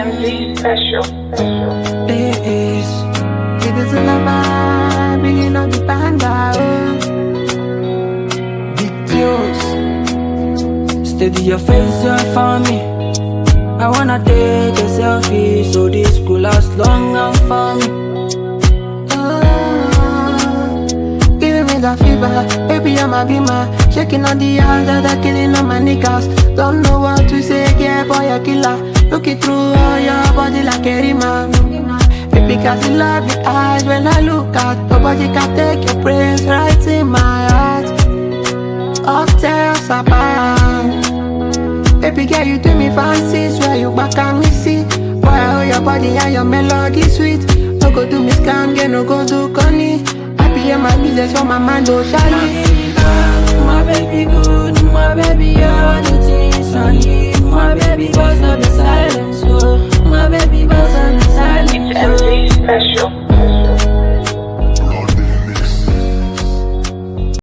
MV special. special. This it is in the bringing up the banda. Big tunes, steady your face up for me. I wanna take a selfie so this could last long and for me. Ah, Giving me the fever, baby I'm a beamer Shaking on the ass that are killing all my niggas Don't know what to say, yeah boy a killer Looking through all your body like a rima Baby cause you love your eyes when I look at Nobody can take your praise right in my heart Upstairs apart Baby girl, you do me fancy, swear you back and me see. I hold your body and your melody sweet. No go do me scam, girl, no go do conny. Happy in my business, for my mind, oh shiny. My baby good,